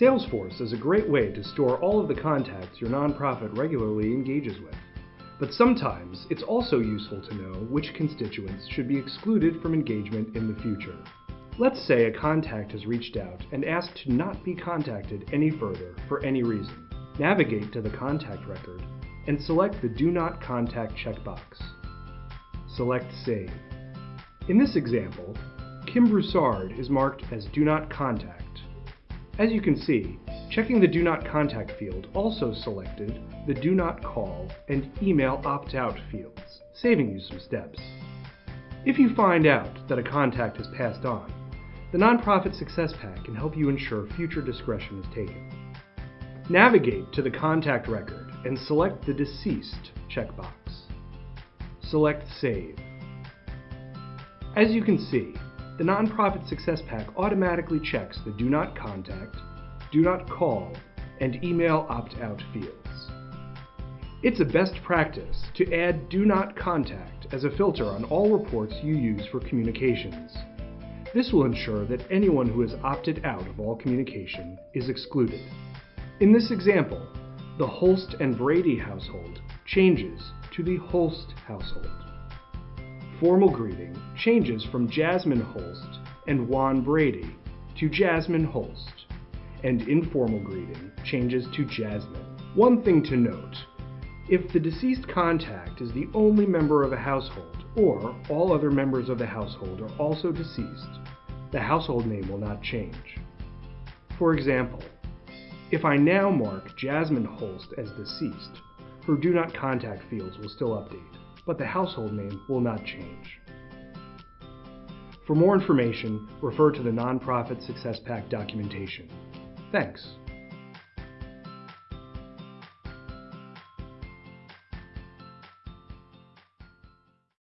Salesforce is a great way to store all of the contacts your nonprofit regularly engages with. But sometimes it's also useful to know which constituents should be excluded from engagement in the future. Let's say a contact has reached out and asked to not be contacted any further for any reason. Navigate to the contact record and select the Do Not Contact checkbox. Select Save. In this example, Kim Broussard is marked as Do Not Contact. As you can see, checking the Do Not Contact field also selected the Do Not Call and Email Opt-out fields, saving you some steps. If you find out that a contact has passed on, the Nonprofit Success Pack can help you ensure future discretion is taken. Navigate to the contact record and select the Deceased checkbox. Select Save. As you can see, the Nonprofit Success Pack automatically checks the Do Not Contact, Do Not Call, and Email Opt-out fields. It's a best practice to add Do Not Contact as a filter on all reports you use for communications. This will ensure that anyone who has opted out of all communication is excluded. In this example, the Holst and Brady household changes to the Holst household formal greeting changes from Jasmine Holst and Juan Brady to Jasmine Holst, and informal greeting changes to Jasmine. One thing to note, if the deceased contact is the only member of a household, or all other members of the household are also deceased, the household name will not change. For example, if I now mark Jasmine Holst as deceased, her Do Not Contact fields will still update but the household name will not change. For more information, refer to the Nonprofit Success Pack documentation. Thanks.